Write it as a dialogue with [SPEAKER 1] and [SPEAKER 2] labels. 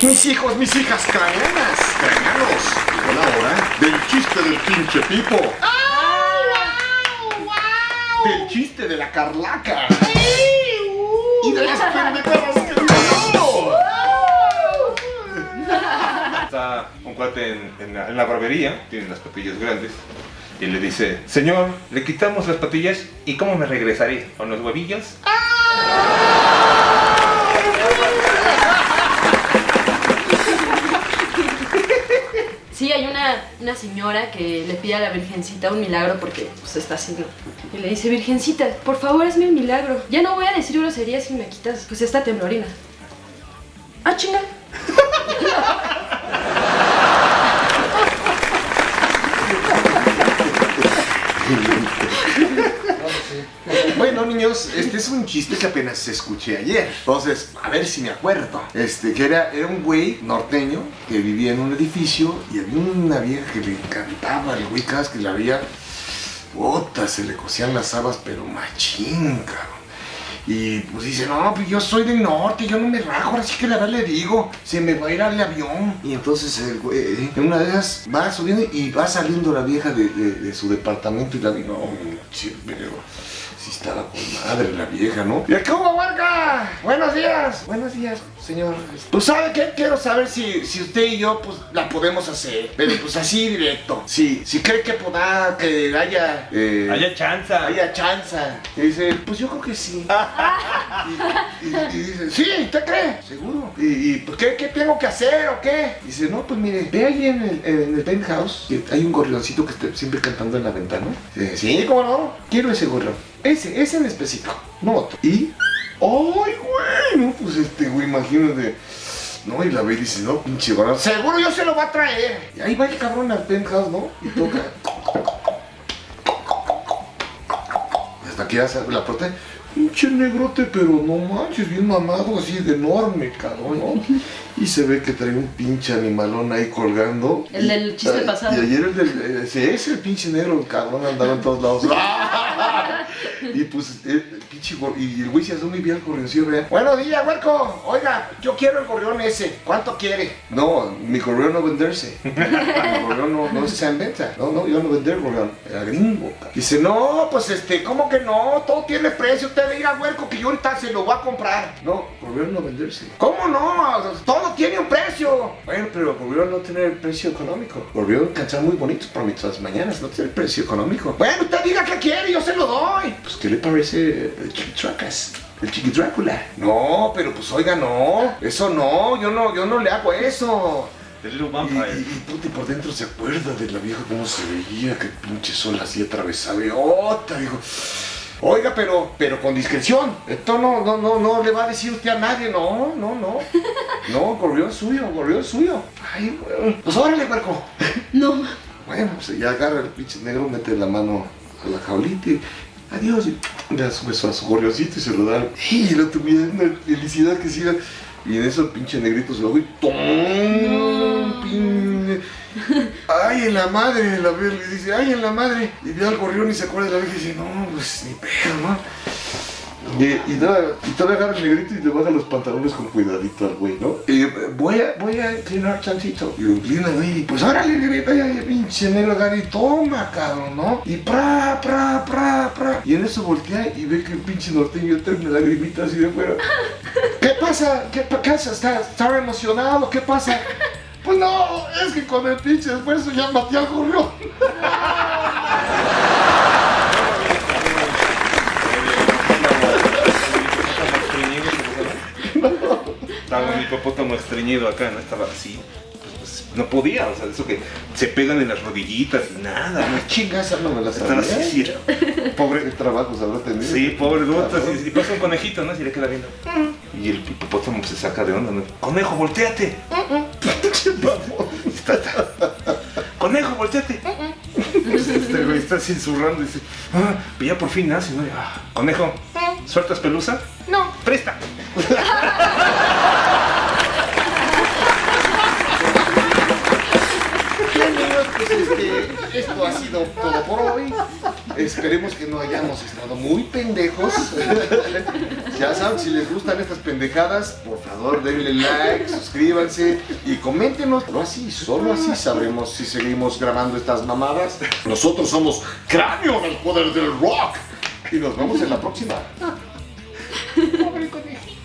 [SPEAKER 1] Mis hijos, mis hijas, craneanas, craneanos. Llegó la hora del chiste del pinche Pipo. Del chiste de la Carlaca. Y de las pendejadas que.
[SPEAKER 2] Está un cuate en, en la, en la barbería, tiene las patillas grandes, y le dice, señor, le quitamos las patillas y ¿cómo me regresaré? ¿Con los huevillos?
[SPEAKER 3] Sí, hay una, una señora que le pide a la Virgencita un milagro porque pues está así, ¿no? Y le dice, Virgencita, por favor hazme un milagro. Ya no voy a decir groserías si me quitas pues esta temblorina. Ah, chinga.
[SPEAKER 1] Bueno, niños, este es un chiste que apenas escuché ayer. Entonces, a ver si me acuerdo. Este, que era, era un güey norteño que vivía en un edificio y había una vieja que le encantaba el güey cada vez que la veía. Puta, se le cosían las habas, pero machín, cabrón. Y pues dice, no, pues yo soy del norte, yo no me rajo, ahora sí que la verdad le digo, se me va a ir al avión. Y entonces el güey, en una de esas va subiendo y va saliendo la vieja de, su departamento y la vi, no, sí, pero sí estaba con madre la vieja, ¿no? ¿Y Buenos días, buenos días, señor. Pues sabe qué, quiero saber si, si usted y yo pues la podemos hacer, pero pues así directo. Sí, si cree que pueda, que haya... eh,
[SPEAKER 2] Haya chanza.
[SPEAKER 1] haya chanza. Y dice, pues yo creo que sí. y, y- y dice, sí, ¿usted cree? Seguro. Y, y, pues, ¿qué, ¿qué tengo que hacer o qué? Dice, no, pues mire, ve ahí en el, en el penthouse, que hay un gorrioncito que está siempre cantando en la ventana. Dice, sí, ¿cómo no? Quiero ese gorrión. Ese, ese en específico, no otro. Y, pues este, güey, imagínate. No, y la ve y dice, no, pinche gorrión. Seguro yo se lo va a traer. Y ahí va el cabrón al penthouse, ¿no? Y toca. Hasta que ya sale la puerta. Pinche negrote, pero no manches, bien mamado, así de enorme, cabrón, ¿no? Y se ve que trae un pinche animalón ahí colgando.
[SPEAKER 3] El del chiste pasado.
[SPEAKER 1] Y ayer el del. Ese es el pinche negro, el cabrón andaba en todos lados. y pues, el pinche Y el güey se asoma y ve al gorrioncillo, vea. Buenos días, huerco. Oiga, yo quiero el gorrión ese. ¿Cuánto quiere? No, mi gorrión no venderse. mi gorrión no, no está en venta. No, no, yo no vender gorrión. Era gringo. Dice, no, pues este, ¿cómo que no? Todo tiene precio. Usted diga, huerco, que yo ahorita se lo voy a comprar. No, venderse. ¿Cómo no? Todo tiene un precio. Bueno, pero gorrión no tiene el precio económico. Gorrión cantar muy bonito para nuestras mañanas. No tiene el precio económico. Bueno, usted diga que quiere, yo se lo doy. Pues, ¿qué le parece el Chiquitracas? El Chiqui Drácula. No, pero pues oiga, no. Eso no, yo no, yo no le hago eso.
[SPEAKER 2] The Little
[SPEAKER 1] Y,
[SPEAKER 2] Vampire.
[SPEAKER 1] y, y puta, y por dentro se acuerda de la vieja cómo se veía, que pinche sol así atravesaba y otra, dijo. Oiga, pero, pero con discreción. Esto no, no, no, no le va a decir usted a nadie, no, no, no. No, gorrión suyo, gorrión suyo. Ay, güey. Pues órale, huerco.
[SPEAKER 3] No.
[SPEAKER 1] Bueno, pues ya agarra el pinche negro, mete la mano a la jaulita y adiós. Y le da su beso a su gorrioncito y se lo da. Y el otro mira una felicidad que siga. Y en eso el pinche negrito se lo y ¡tom! Pin- ¡Ay, en la madre! La ve, le dice, ¡ay, en la madre! Y ve al gorrión y se acuerda de la vieja y dice, no, pues ni pedo, ¿no? Y, y, todavía, y todavía agarra el negrito y te baja los pantalones con cuidadito al güey, ¿no? Y voy a, voy a inclinar chancito. Y lo inclina, güey, y pues órale, negrito, ya, ya, pinche negro agarra y toma, cabrón, ¿no? Y pra, pra, pra, pra. Y en eso voltea y ve que el pinche norteño trae una lagrimita así de fuera. ¿Qué pasa? ¿Qué pasa? ¿Está, ¿Está emocionado? ¿Qué pasa? Pues no, es que con el pinche esfuerzo ya maté al gorrión.
[SPEAKER 2] Estaba un hipopótamo estreñido acá, ¿no? Estaba así. Pues, pues, no podía, o sea, eso que se pegan en las rodillitas y nada, ¿no?
[SPEAKER 1] Chinga, esa no me la
[SPEAKER 2] Están
[SPEAKER 1] sabía.
[SPEAKER 2] así, sí.
[SPEAKER 1] Pobre trabajos habrá tenido.
[SPEAKER 2] Sí, pobre duda,
[SPEAKER 1] Cabrón.
[SPEAKER 2] y, y pasa un conejito, ¿no? Y le queda viendo. Y el hipopótamo se saca de onda, ¿no? Conejo, volteate. Está. Conejo, volteate. Este güey está así zurrando y dice, ah, ya por fin nace, ah, conejo, ¿sueltas pelusa? No. Presta.
[SPEAKER 1] Bien, niños, pues este, esto ha sido todo por hoy. Esperemos que no hayamos estado muy pendejos. ya saben, si les gustan estas pendejadas, por favor denle like, suscríbanse y coméntenos. Solo así, solo así sabremos si seguimos grabando estas mamadas. Nosotros somos Cráneo del Poder del Rock. Y nos vemos en la próxima. Pobre conejito.